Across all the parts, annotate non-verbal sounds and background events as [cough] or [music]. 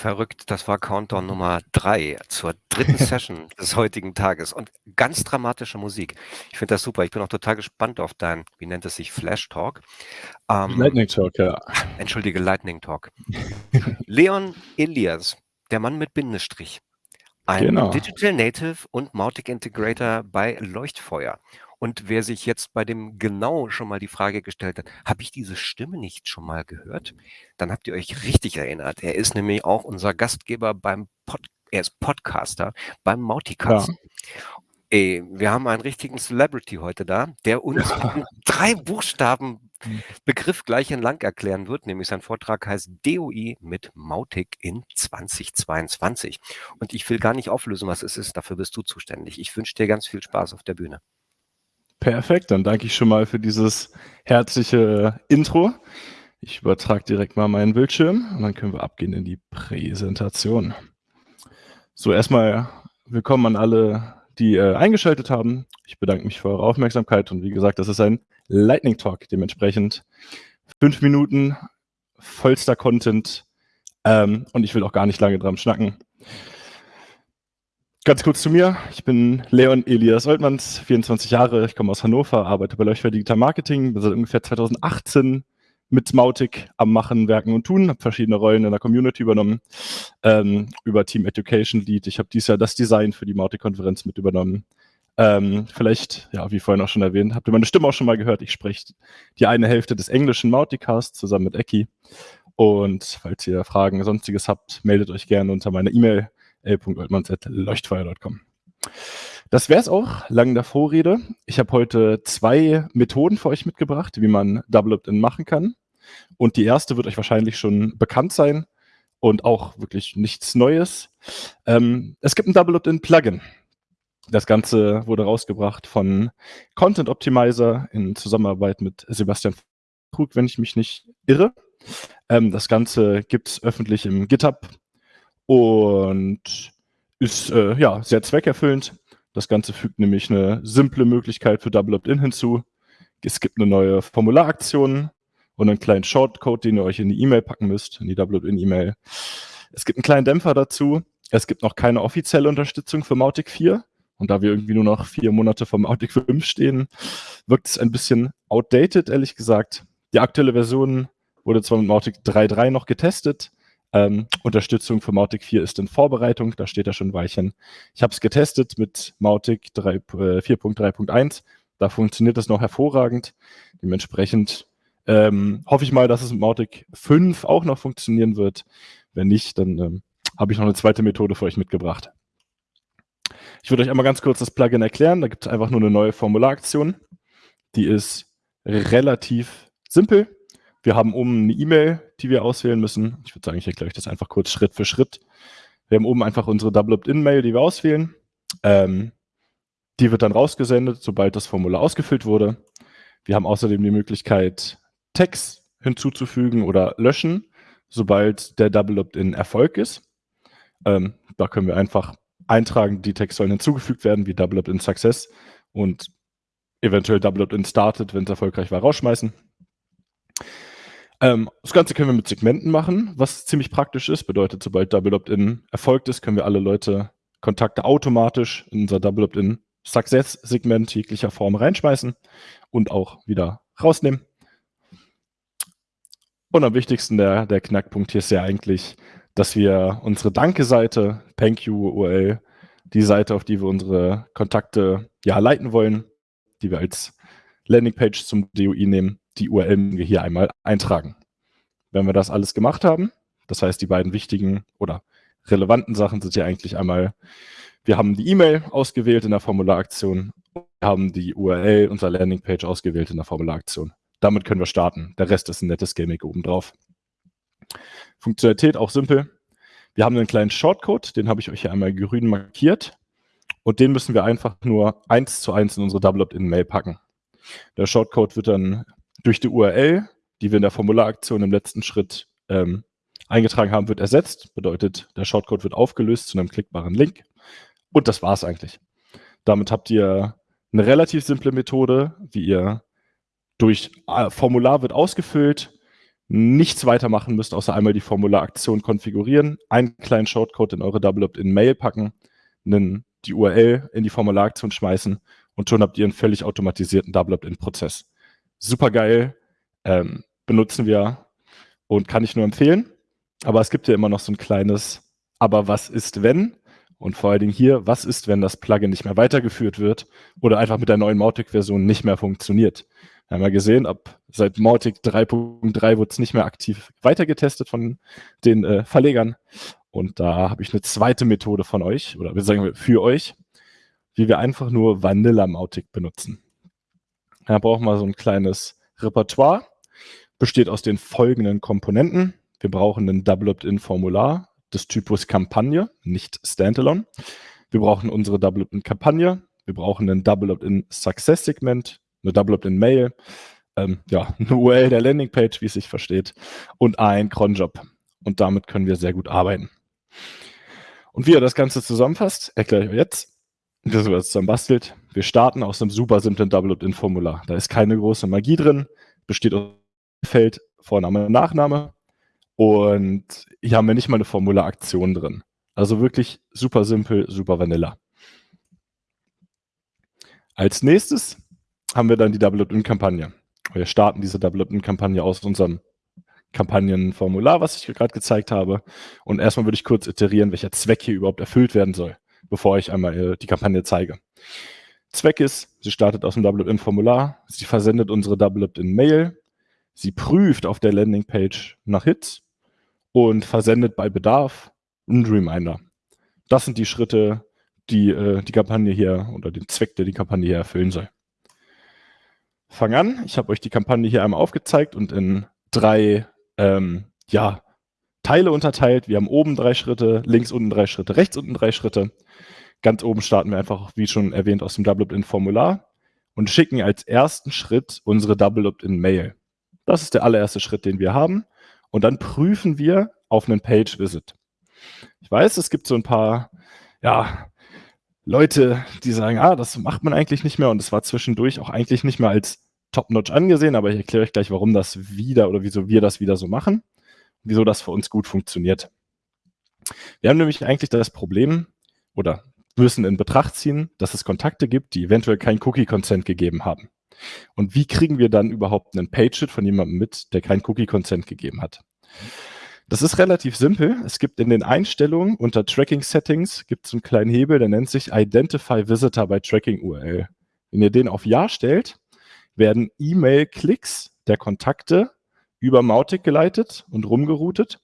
Verrückt, das war Countdown Nummer 3 zur dritten [laughs] Session des heutigen Tages und ganz dramatische Musik. Ich finde das super. Ich bin auch total gespannt auf dein, wie nennt es sich, Flash Talk. Ähm, Lightning Talk, ja. Entschuldige, Lightning Talk. [laughs] Leon Elias, der Mann mit Bindestrich. Ein genau. Digital Native und Mautic Integrator bei Leuchtfeuer. Und wer sich jetzt bei dem genau schon mal die Frage gestellt hat, habe ich diese Stimme nicht schon mal gehört? Dann habt ihr euch richtig erinnert. Er ist nämlich auch unser Gastgeber beim Pod er ist Podcaster beim Mautikatzen. Ja. Ey, wir haben einen richtigen Celebrity heute da, der uns ja. drei Buchstaben hm. Begriff gleich entlang erklären wird, nämlich sein Vortrag heißt DOI mit Mautic in 2022. Und ich will gar nicht auflösen, was es ist, dafür bist du zuständig. Ich wünsche dir ganz viel Spaß auf der Bühne. Perfekt, dann danke ich schon mal für dieses herzliche Intro. Ich übertrage direkt mal meinen Bildschirm und dann können wir abgehen in die Präsentation. So, erstmal willkommen an alle, die äh, eingeschaltet haben. Ich bedanke mich für eure Aufmerksamkeit und wie gesagt, das ist ein Lightning Talk, dementsprechend fünf Minuten vollster Content ähm, und ich will auch gar nicht lange dran schnacken. Ganz kurz zu mir. Ich bin Leon Elias Oltmanns, 24 Jahre. Ich komme aus Hannover, arbeite bei Leuchtfeuer Digital Marketing. Bin seit ungefähr 2018 mit Mautic am Machen, Werken und Tun. Habe verschiedene Rollen in der Community übernommen. Ähm, über Team Education Lead. Ich habe dieses Jahr das Design für die Mautic-Konferenz mit übernommen. Ähm, vielleicht, ja, wie vorhin auch schon erwähnt, habt ihr meine Stimme auch schon mal gehört. Ich spreche die eine Hälfte des englischen Mauticast zusammen mit Eki. Und falls ihr Fragen, sonstiges habt, meldet euch gerne unter meiner E-Mail l.oltmanns.leuchtfeuer.com. Das wäre es auch, lang der Vorrede. Ich habe heute zwei Methoden für euch mitgebracht, wie man Double Opt-in machen kann. Und die erste wird euch wahrscheinlich schon bekannt sein und auch wirklich nichts Neues. Ähm, es gibt ein Double Opt-in Plugin. Das Ganze wurde rausgebracht von Content Optimizer in Zusammenarbeit mit Sebastian Krug, wenn ich mich nicht irre. Ähm, das Ganze gibt es öffentlich im GitHub und ist äh, ja sehr zweckerfüllend. Das Ganze fügt nämlich eine simple Möglichkeit für Double Opt-in hinzu. Es gibt eine neue Formularaktion und einen kleinen Shortcode, den ihr euch in die E-Mail packen müsst, in die Double Opt-in-E-Mail. Es gibt einen kleinen Dämpfer dazu. Es gibt noch keine offizielle Unterstützung für Mautic 4. Und da wir irgendwie nur noch vier Monate vom Mautic 5 stehen, wirkt es ein bisschen outdated, ehrlich gesagt. Die aktuelle Version wurde zwar mit Mautic 3.3 noch getestet, ähm, Unterstützung für Mautic 4 ist in Vorbereitung, da steht ja schon Weilchen. Ich habe es getestet mit Mautic 4.3.1, äh, da funktioniert das noch hervorragend. Dementsprechend ähm, hoffe ich mal, dass es mit Mautic 5 auch noch funktionieren wird. Wenn nicht, dann ähm, habe ich noch eine zweite Methode für euch mitgebracht. Ich würde euch einmal ganz kurz das Plugin erklären. Da gibt es einfach nur eine neue Formularaktion. Die ist relativ simpel. Wir haben oben eine E-Mail, die wir auswählen müssen. Ich würde sagen, ich erkläre euch das einfach kurz Schritt für Schritt. Wir haben oben einfach unsere Double Opt-in-Mail, die wir auswählen. Ähm, die wird dann rausgesendet, sobald das Formular ausgefüllt wurde. Wir haben außerdem die Möglichkeit, Text hinzuzufügen oder löschen, sobald der Double Opt-in Erfolg ist. Ähm, da können wir einfach eintragen, die Text sollen hinzugefügt werden, wie Double Opt-in Success und eventuell Double Opt-in Started, wenn es erfolgreich war, rausschmeißen. Ähm, das Ganze können wir mit Segmenten machen, was ziemlich praktisch ist. Bedeutet, sobald Double Opt-in erfolgt ist, können wir alle Leute Kontakte automatisch in unser Double Opt-in Success-Segment jeglicher Form reinschmeißen und auch wieder rausnehmen. Und am wichtigsten der, der Knackpunkt hier ist ja eigentlich, dass wir unsere Danke-Seite, Thank you URL, die Seite, auf die wir unsere Kontakte ja leiten wollen, die wir als Landingpage zum DOI nehmen, die URL hier einmal eintragen. Wenn wir das alles gemacht haben, das heißt, die beiden wichtigen oder relevanten Sachen sind ja eigentlich einmal, wir haben die E-Mail ausgewählt in der Formularaktion, wir haben die URL unserer Landingpage ausgewählt in der Formularaktion. Damit können wir starten. Der Rest ist ein nettes Gimmick obendrauf. Funktionalität auch simpel. Wir haben einen kleinen Shortcode, den habe ich euch hier einmal grün markiert. Und den müssen wir einfach nur eins zu eins in unsere Double Opt-in-Mail packen. Der Shortcode wird dann durch die URL, die wir in der Formularaktion im letzten Schritt ähm, eingetragen haben, wird ersetzt. Bedeutet, der Shortcode wird aufgelöst zu einem klickbaren Link. Und das war es eigentlich. Damit habt ihr eine relativ simple Methode, wie ihr durch äh, Formular wird ausgefüllt, nichts weitermachen müsst, außer einmal die Formularaktion konfigurieren, einen kleinen Shortcode in eure Double Opt-in-Mail packen, einen, die URL in die Formularaktion schmeißen und schon habt ihr einen völlig automatisierten Double Opt-in-Prozess. Super geil, ähm, benutzen wir und kann ich nur empfehlen. Aber es gibt ja immer noch so ein kleines, aber was ist wenn? Und vor allen Dingen hier, was ist, wenn das Plugin nicht mehr weitergeführt wird oder einfach mit der neuen Mautic-Version nicht mehr funktioniert? Wir haben ja gesehen, ab seit Mautic 3.3 wurde es nicht mehr aktiv weitergetestet von den äh, Verlegern. Und da habe ich eine zweite Methode von euch, oder wir sagen für euch, wie wir einfach nur Vanilla Mautic benutzen. Da brauchen wir so ein kleines Repertoire, besteht aus den folgenden Komponenten. Wir brauchen ein Double Opt-in-Formular, des Typus Kampagne, nicht Standalone. Wir brauchen unsere Double Opt-in-Kampagne. Wir brauchen ein Double Opt-in Success Segment, eine Double Opt-in Mail, ähm, ja, eine URL der Landingpage, wie es sich versteht, und ein Cronjob. Und damit können wir sehr gut arbeiten. Und wie ihr das Ganze zusammenfasst, erkläre ich euch jetzt, das zusammen bastelt. Wir starten aus einem super simplen Double Opt-in-Formular. Da ist keine große Magie drin, besteht aus Feld Vorname, Nachname, und hier haben wir nicht mal eine Formularaktion drin. Also wirklich super simpel, super vanilla. Als nächstes haben wir dann die Double Opt-in-Kampagne. Wir starten diese Double Opt-in-Kampagne aus unserem Kampagnenformular, was ich gerade gezeigt habe. Und erstmal würde ich kurz iterieren, welcher Zweck hier überhaupt erfüllt werden soll, bevor ich einmal äh, die Kampagne zeige. Zweck ist, sie startet aus dem Double Opt-in-Formular, sie versendet unsere Opt-in-Mail, sie prüft auf der Landingpage nach Hits und versendet bei Bedarf einen Reminder. Das sind die Schritte, die äh, die Kampagne hier oder den Zweck, der die Kampagne hier erfüllen soll. Fang an. Ich habe euch die Kampagne hier einmal aufgezeigt und in drei ähm, ja, Teile unterteilt. Wir haben oben drei Schritte, links unten drei Schritte, rechts unten drei Schritte. Ganz oben starten wir einfach, wie schon erwähnt, aus dem Double Opt-in-Formular und schicken als ersten Schritt unsere Double Opt-in-Mail. Das ist der allererste Schritt, den wir haben und dann prüfen wir auf einen Page-Visit. Ich weiß, es gibt so ein paar, ja, Leute, die sagen, ah, das macht man eigentlich nicht mehr und es war zwischendurch auch eigentlich nicht mehr als Top-Notch angesehen, aber ich erkläre euch gleich, warum das wieder oder wieso wir das wieder so machen, wieso das für uns gut funktioniert. Wir haben nämlich eigentlich das Problem oder müssen in Betracht ziehen, dass es Kontakte gibt, die eventuell kein Cookie-Consent gegeben haben. Und wie kriegen wir dann überhaupt einen Page-It von jemandem mit, der kein Cookie-Consent gegeben hat? Das ist relativ simpel. Es gibt in den Einstellungen unter Tracking Settings gibt es einen kleinen Hebel, der nennt sich Identify Visitor by Tracking URL. Wenn ihr den auf Ja stellt, werden E-Mail-Klicks der Kontakte über Mautic geleitet und rumgeroutet.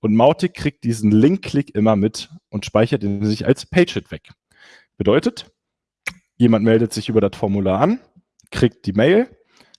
Und Mautic kriegt diesen Link-Klick immer mit und speichert ihn sich als Page-Hit weg. Bedeutet, jemand meldet sich über das Formular an, kriegt die Mail,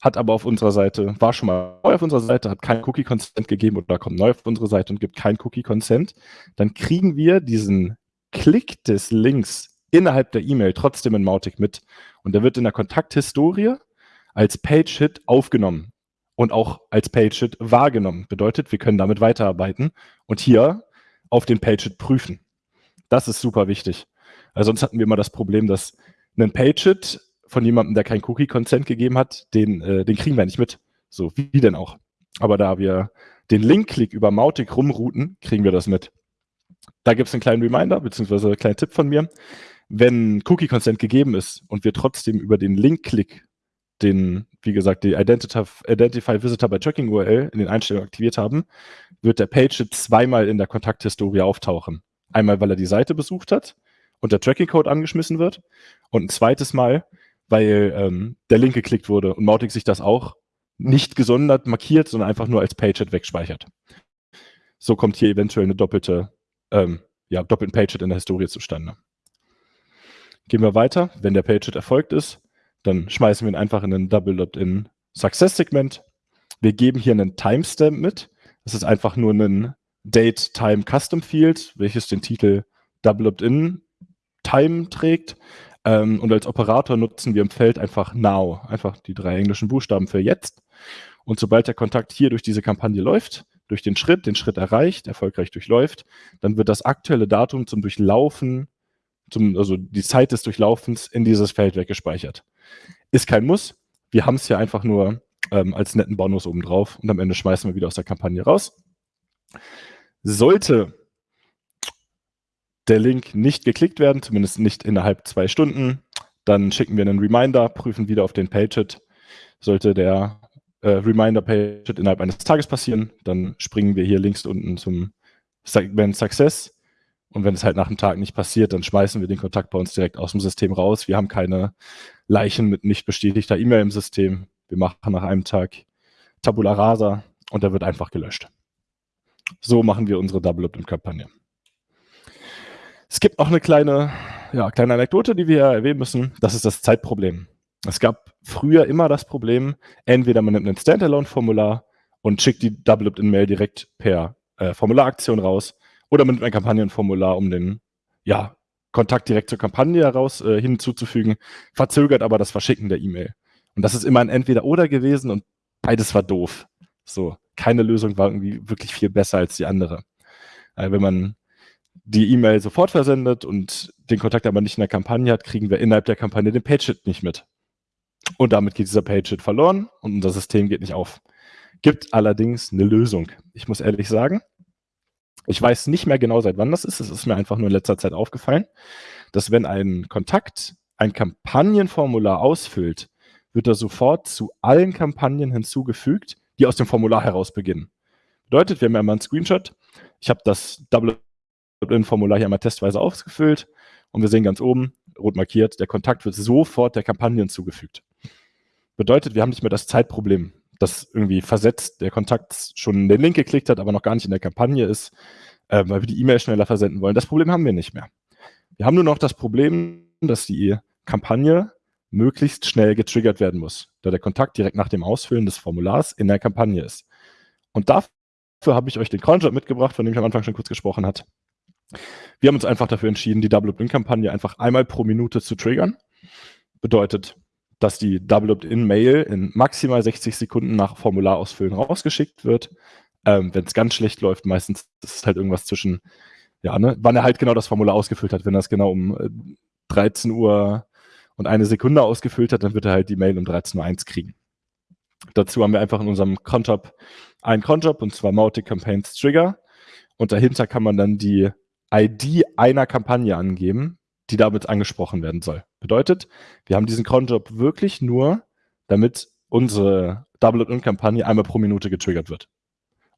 hat aber auf unserer Seite, war schon mal neu auf unserer Seite, hat kein Cookie-Consent gegeben oder kommt neu auf unsere Seite und gibt kein Cookie-Consent, dann kriegen wir diesen Klick des Links innerhalb der E-Mail trotzdem in Mautic mit. Und der wird in der Kontakthistorie als Page-Hit aufgenommen und auch als Page-Hit wahrgenommen. Bedeutet, wir können damit weiterarbeiten und hier auf den Page-Hit prüfen. Das ist super wichtig. Also sonst hatten wir immer das Problem, dass ein Page-Hit von jemandem, der kein Cookie-Consent gegeben hat, den, äh, den kriegen wir nicht mit. So, wie denn auch. Aber da wir den Link-Klick über Mautic rumrouten, kriegen wir das mit. Da gibt es einen kleinen Reminder, beziehungsweise einen kleinen Tipp von mir. Wenn Cookie-Consent gegeben ist und wir trotzdem über den Link-Klick den, wie gesagt, die Identify, Identify Visitor by Tracking URL in den Einstellungen aktiviert haben, wird der Page zweimal in der Kontakthistorie auftauchen. Einmal, weil er die Seite besucht hat und der Tracking-Code angeschmissen wird und ein zweites Mal, weil ähm, der Link geklickt wurde und Mautic sich das auch nicht gesondert markiert, sondern einfach nur als Pageit wegspeichert. So kommt hier eventuell eine doppelte, ähm, ja, doppelten Pageit in der Historie zustande. Gehen wir weiter. Wenn der Pageit erfolgt ist, dann schmeißen wir ihn einfach in ein Double Opt-in Success Segment. Wir geben hier einen Timestamp mit. Das ist einfach nur ein Date Time Custom Field, welches den Titel Double Opt-in Time trägt. Ähm, und als Operator nutzen wir im Feld einfach Now, einfach die drei englischen Buchstaben für jetzt. Und sobald der Kontakt hier durch diese Kampagne läuft, durch den Schritt, den Schritt erreicht, erfolgreich durchläuft, dann wird das aktuelle Datum zum Durchlaufen, zum, also die Zeit des Durchlaufens in dieses Feld weggespeichert. Ist kein Muss. Wir haben es ja einfach nur ähm, als netten Bonus obendrauf und am Ende schmeißen wir wieder aus der Kampagne raus. Sollte der Link nicht geklickt werden, zumindest nicht innerhalb zwei Stunden, dann schicken wir einen Reminder, prüfen wieder auf den Pagehit. Sollte der äh, Reminder-Pagehit innerhalb eines Tages passieren, dann springen wir hier links unten zum Segment Success. Und wenn es halt nach einem Tag nicht passiert, dann schmeißen wir den Kontakt bei uns direkt aus dem System raus. Wir haben keine Leichen mit nicht bestätigter E-Mail im System. Wir machen nach einem Tag Tabula Rasa und der wird einfach gelöscht. So machen wir unsere Double Opt-in-Kampagne. Es gibt auch eine kleine, ja, kleine Anekdote, die wir erwähnen müssen. Das ist das Zeitproblem. Es gab früher immer das Problem, entweder man nimmt ein Standalone-Formular und schickt die Double Opt-in-Mail direkt per äh, Formularaktion raus oder man nimmt ein Kampagnenformular, um den ja, Kontakt direkt zur Kampagne heraus äh, hinzuzufügen, verzögert aber das Verschicken der E-Mail. Und das ist immer ein Entweder-Oder gewesen und beides war doof. So, keine Lösung war irgendwie wirklich viel besser als die andere. Äh, wenn man die E-Mail sofort versendet und den Kontakt aber nicht in der Kampagne hat, kriegen wir innerhalb der Kampagne den Page-Hit nicht mit. Und damit geht dieser Page-Hit verloren und unser System geht nicht auf. Gibt allerdings eine Lösung. Ich muss ehrlich sagen, ich weiß nicht mehr genau, seit wann das ist. Es ist mir einfach nur in letzter Zeit aufgefallen, dass wenn ein Kontakt ein Kampagnenformular ausfüllt, wird er sofort zu allen Kampagnen hinzugefügt, die aus dem Formular heraus beginnen. Bedeutet, wir haben ja mal einen Screenshot. Ich habe das Double Formular hier einmal testweise ausgefüllt und wir sehen ganz oben, rot markiert, der Kontakt wird sofort der Kampagne hinzugefügt. Bedeutet, wir haben nicht mehr das Zeitproblem, dass irgendwie versetzt der Kontakt schon den Link geklickt hat, aber noch gar nicht in der Kampagne ist, äh, weil wir die E-Mail schneller versenden wollen. Das Problem haben wir nicht mehr. Wir haben nur noch das Problem, dass die Kampagne möglichst schnell getriggert werden muss, da der Kontakt direkt nach dem Ausfüllen des Formulars in der Kampagne ist. Und dafür habe ich euch den Cronjob mitgebracht, von dem ich am Anfang schon kurz gesprochen habe. Wir haben uns einfach dafür entschieden, die Double Opt-in-Kampagne einfach einmal pro Minute zu triggern. Bedeutet, dass die Double Opt-in-Mail in maximal 60 Sekunden nach Formularausfüllen rausgeschickt wird. Ähm, Wenn es ganz schlecht läuft, meistens ist es halt irgendwas zwischen, ja, ne, wann er halt genau das Formular ausgefüllt hat. Wenn er es genau um äh, 13 Uhr und eine Sekunde ausgefüllt hat, dann wird er halt die Mail um 13.01 Uhr kriegen. Dazu haben wir einfach in unserem Conjob einen Conjob und zwar Mautic Campaigns Trigger. Und dahinter kann man dann die ID einer Kampagne angeben, die damit angesprochen werden soll. Bedeutet, wir haben diesen Cronjob wirklich nur, damit unsere Double-In-Kampagne einmal pro Minute getriggert wird.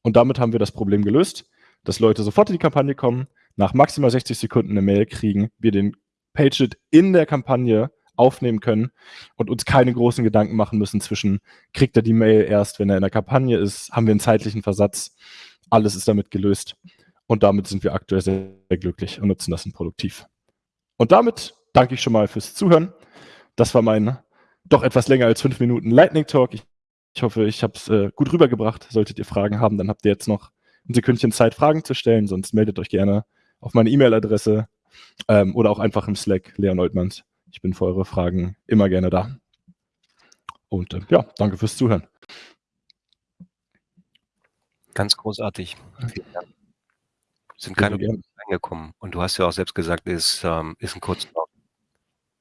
Und damit haben wir das Problem gelöst, dass Leute sofort in die Kampagne kommen, nach maximal 60 Sekunden eine Mail kriegen, wir den Page-It in der Kampagne aufnehmen können und uns keine großen Gedanken machen müssen zwischen, kriegt er die Mail erst, wenn er in der Kampagne ist, haben wir einen zeitlichen Versatz, alles ist damit gelöst und damit sind wir aktuell sehr, sehr glücklich und nutzen das produktiv. Und damit danke ich schon mal fürs Zuhören. Das war mein doch etwas länger als fünf Minuten Lightning Talk. Ich, ich hoffe, ich habe es äh, gut rübergebracht. Solltet ihr Fragen haben, dann habt ihr jetzt noch ein Sekündchen Zeit, Fragen zu stellen. Sonst meldet euch gerne auf meine E-Mail-Adresse ähm, oder auch einfach im Slack, Leon Oltmanns. Ich bin für eure Fragen immer gerne da. Und äh, ja, danke fürs Zuhören. Ganz großartig. Vielen Dank. Sind keine Fragen reingekommen. Und du hast ja auch selbst gesagt, ist, ähm, ist ein Kurzlauf.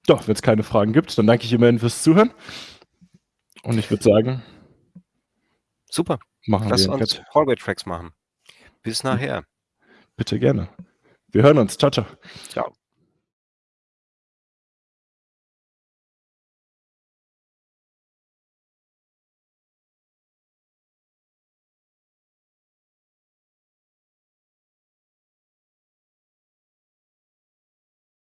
Doch, wenn es keine Fragen gibt, dann danke ich immerhin fürs Zuhören. Und ich würde sagen, super. Machen Lass wir uns Hallway-Tracks machen. Bis nachher. Bitte gerne. Wir hören uns. Ciao, ciao. Ciao.